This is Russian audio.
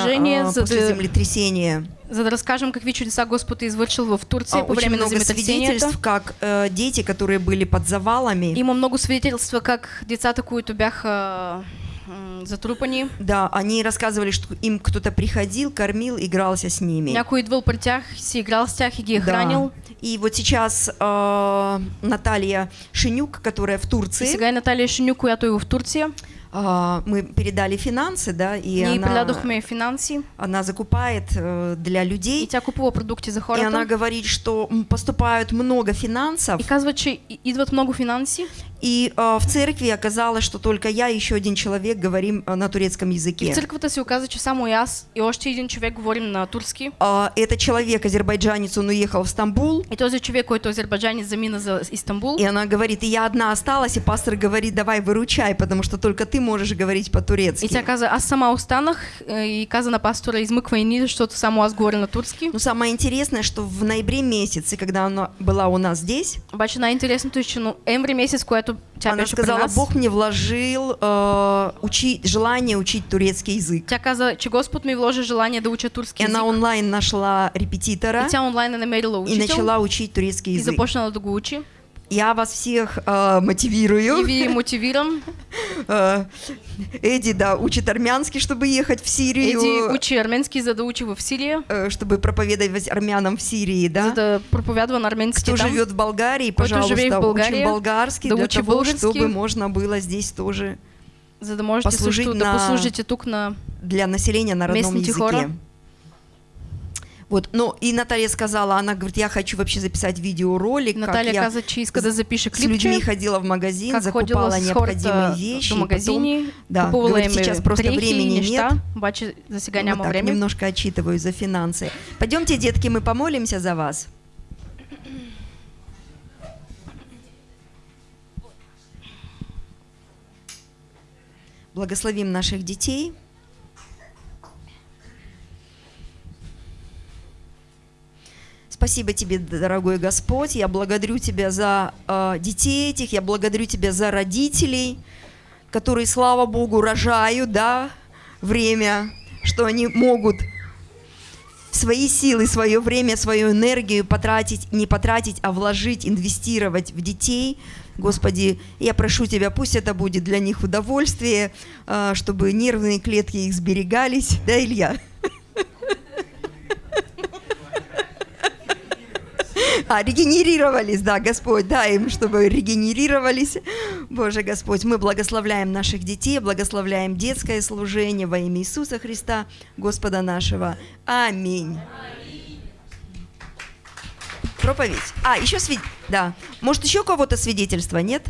служение, а, за после землетрясения. за расскажем какви чудеса Господ извършил в Турция А, време на много свидетельств, как э, дети, которые были под завалами, Има много свидетелства как децата, които бяха м, затрупани, да, они рассказывали, что им кто-то приходил, кормил, игрался с ними. някой идвал при тях, си играл с тях и ги Да. хранил. И вот сейчас э, Наталья Шинюк, которая в И Турции, сега е Наталия Шиню, която е в Турция. А, мы передали финансы, да, и Ние она, финанси она закупает э, для и людей, тя купува продукти за и она говорит, что поступают много финансов, И казва, че и- идват много финанси. И э, в церкви оказалось, что только я и еще один человек говорим э, на турецком И в языке. църквата се оказа, че само и аз и още един човек говорим на турски. А, Этот человек, азербайджанец, он уехал в Стамбул, И този човек, който азербайджанец, замина за Истанбул. и она говорит, и я одна осталась, и пастор говорит, давай выручай, потому что только ты можешь говорить И по-турецки. тя каза, аз сама останах е, и каза на пастора, измъквай ни, защото само аз говоря на турски. Но самое интересное, что в ноябре месяце, когда она была у нас здесь, Обаче най-интересното е, че ноември месец, което тя она беше при сказала, Бог мне вложил э, учить, желание учить турецкий язык. тя каза, че Господ ми вложи желание да уча турски И език. она онлайн нашла репетитора И тя онлайн намерила и учител начала учить турецкий и язык. започнала да го учи. Я вас всех э, мотивирую. И ви мотивирам. Э, Эдди, да, учит армянский, чтобы ехать в Сирию. Еди учи арменски, за да учи в Сирия, э, чтобы проповедовать армянам в Сирии, да? проповядва на арменски Кто живет в Болгарии, пожалуйста, учим болгарский для учи того, чтобы можно было здесь тоже За да можете послужить на- послужите тук на... для населения на родном языке. хора. Вот, ну и Наталья сказала, она говорит, я хочу вообще записать видеоролик, Наталия как я каза, че иска да запише с людьми ходила в магазин, как закупала необходимые вещи. до и магазини, потом, да, говорит, сейчас просто дрехи и времени неща, нет. обаче за Вот так, време. немножко отчитываю за финансы. Пойдемте, детки, мы помолимся за вас. Благословим наших детей. Спасибо тебе, дорогой Господь. Я благодарю тебя за э, детей этих, я благодарю тебя за родителей, которые, слава Богу, рожают, да, время, что они могут свои силы, свое время, свою энергию потратить, не потратить, а вложить, инвестировать в детей. Господи, я прошу Тебя, пусть это будет для них удовольствие, а, чтобы нервные клетки их сберегались. Да, Илья? А, регенерировались, да, Господь, дай им, чтобы регенерировались. Боже Господь, мы благословляем наших детей, благословляем детское служение во имя Иисуса Христа, Господа нашего. Аминь. Проповедь. А, еще свид... Да. Может, еще у кого-то свидетельства, нет?